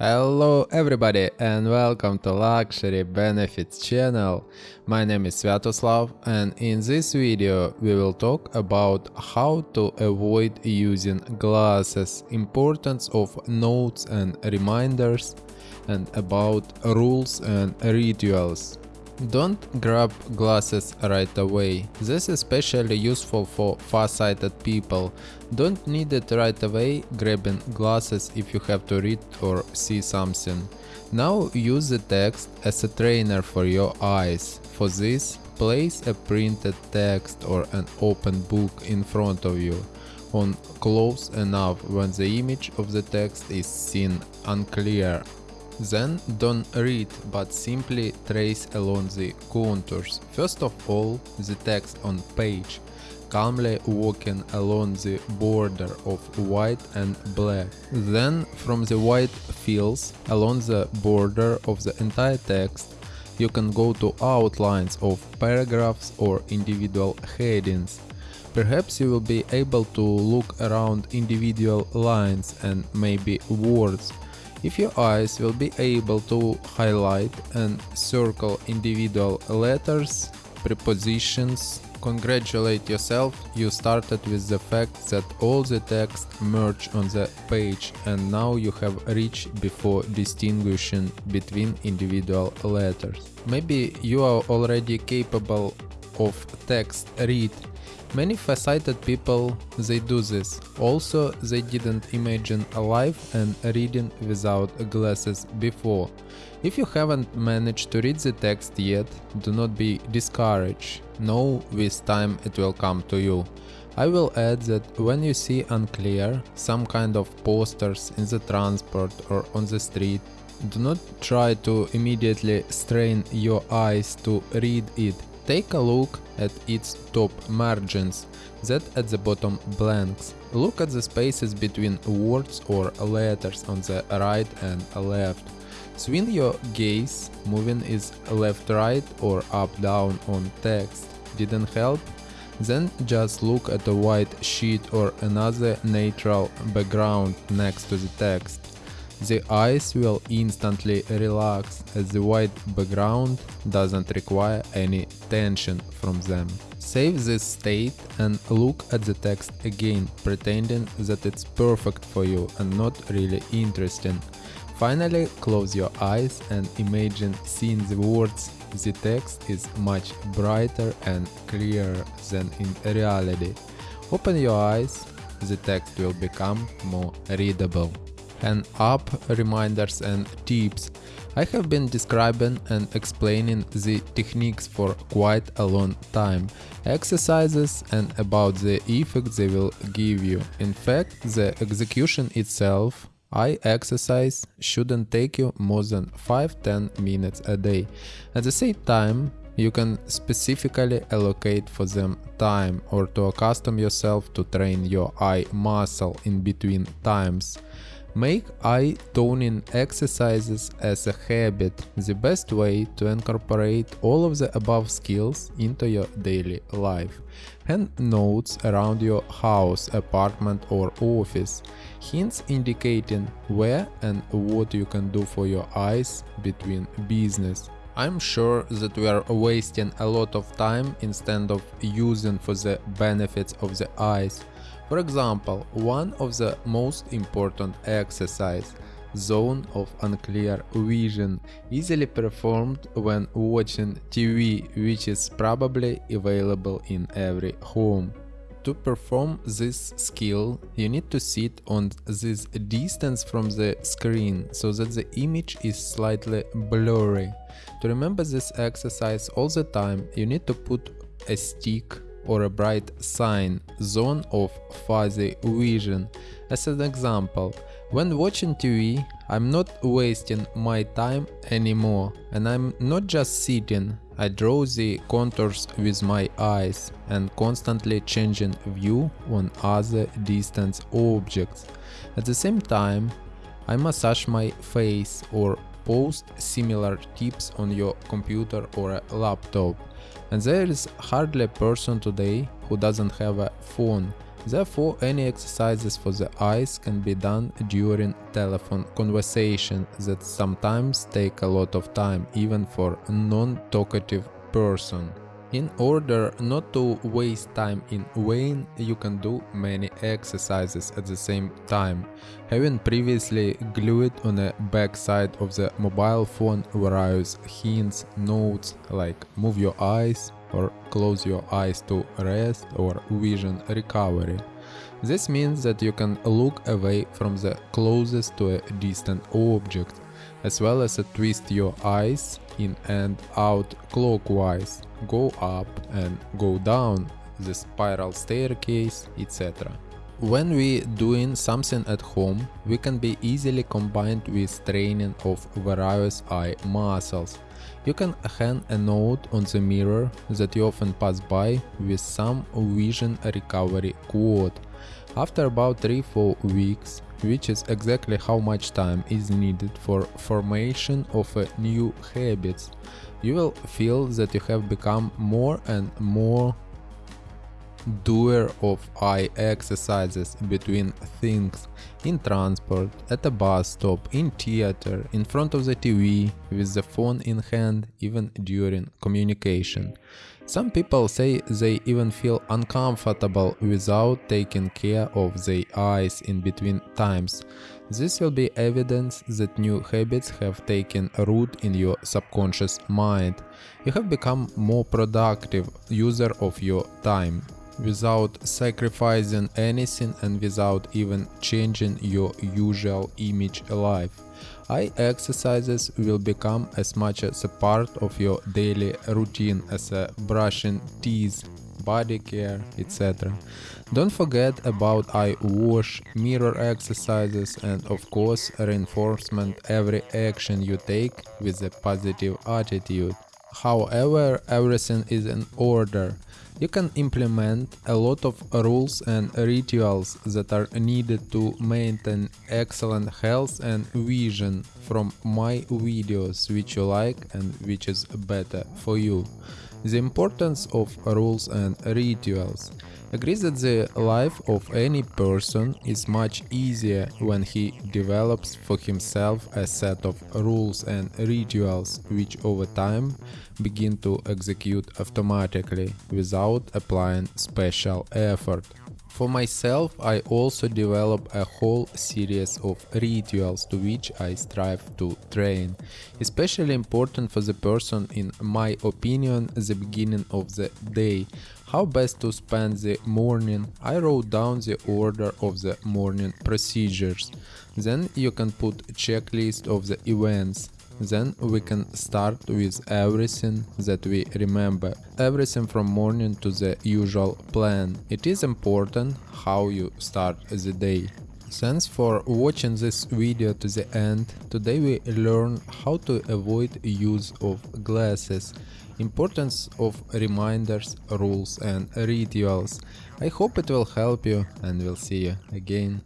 Hello everybody and welcome to Luxury Benefits channel. My name is Sviatoslav and in this video we will talk about how to avoid using glasses, importance of notes and reminders and about rules and rituals. Don't grab glasses right away. This is especially useful for far-sighted people. Don't need it right away grabbing glasses if you have to read or see something. Now use the text as a trainer for your eyes. For this, place a printed text or an open book in front of you on close enough when the image of the text is seen unclear then don't read, but simply trace along the contours. First of all, the text on page, calmly walking along the border of white and black. Then from the white fields along the border of the entire text, you can go to outlines of paragraphs or individual headings. Perhaps you will be able to look around individual lines and maybe words if your eyes will be able to highlight and circle individual letters, prepositions, congratulate yourself, you started with the fact that all the text merge on the page and now you have reached before distinguishing between individual letters. Maybe you are already capable of text read Many far-sighted people, they do this. Also, they didn't imagine a life and reading without glasses before. If you haven't managed to read the text yet, do not be discouraged. Know with time it will come to you. I will add that when you see unclear, some kind of posters in the transport or on the street, do not try to immediately strain your eyes to read it Take a look at its top margins, that at the bottom blanks. Look at the spaces between words or letters on the right and left. Swing your gaze, moving is left-right or up-down on text. Didn't help? Then just look at a white sheet or another neutral background next to the text. The eyes will instantly relax as the white background doesn't require any tension from them. Save this state and look at the text again, pretending that it's perfect for you and not really interesting. Finally, close your eyes and imagine seeing the words. The text is much brighter and clearer than in reality. Open your eyes, the text will become more readable and app reminders and tips. I have been describing and explaining the techniques for quite a long time, exercises and about the effect they will give you. In fact, the execution itself I exercise shouldn't take you more than 5-10 minutes a day. At the same time, you can specifically allocate for them time or to accustom yourself to train your eye muscle in between times. Make eye toning exercises as a habit, the best way to incorporate all of the above skills into your daily life. Hand notes around your house, apartment or office, hints indicating where and what you can do for your eyes between business. I'm sure that we are wasting a lot of time instead of using for the benefits of the eyes. For example, one of the most important exercise zone of unclear vision easily performed when watching TV which is probably available in every home. To perform this skill, you need to sit on this distance from the screen so that the image is slightly blurry. To remember this exercise all the time, you need to put a stick or a bright sign zone of fuzzy vision. As an example, when watching TV, I'm not wasting my time anymore and I'm not just sitting, I draw the contours with my eyes and constantly changing view on other distant objects. At the same time, I massage my face or post similar tips on your computer or a laptop. And there is hardly a person today who doesn't have a phone. Therefore, any exercises for the eyes can be done during telephone conversation that sometimes take a lot of time even for non-talkative person. In order not to waste time in vain, you can do many exercises at the same time, having previously glued on the back side of the mobile phone various hints, notes like move your eyes or close your eyes to rest or vision recovery. This means that you can look away from the closest to a distant object, as well as a twist your eyes in and out clockwise, go up and go down the spiral staircase, etc. When we doing something at home, we can be easily combined with training of various eye muscles. You can hang a note on the mirror that you often pass by with some vision recovery quote. After about 3-4 weeks, which is exactly how much time is needed for formation of new habits. You will feel that you have become more and more doer of eye exercises between things in transport, at a bus stop, in theater, in front of the TV, with the phone in hand, even during communication. Some people say they even feel uncomfortable without taking care of their eyes in between times. This will be evidence that new habits have taken root in your subconscious mind. You have become more productive user of your time without sacrificing anything and without even changing your usual image alive. Eye exercises will become as much as a part of your daily routine as a brushing teeth, body care, etc. Don't forget about eye wash, mirror exercises and of course reinforcement every action you take with a positive attitude. However, everything is in order. You can implement a lot of rules and rituals that are needed to maintain excellent health and vision from my videos which you like and which is better for you. The importance of rules and rituals agrees that the life of any person is much easier when he develops for himself a set of rules and rituals which over time begin to execute automatically without applying special effort. For myself, I also develop a whole series of rituals to which I strive to train. Especially important for the person, in my opinion, the beginning of the day. How best to spend the morning? I wrote down the order of the morning procedures. Then you can put checklist of the events. Then we can start with everything that we remember, everything from morning to the usual plan. It is important how you start the day. Thanks for watching this video to the end. Today we learn how to avoid use of glasses, importance of reminders, rules and rituals. I hope it will help you and we'll see you again.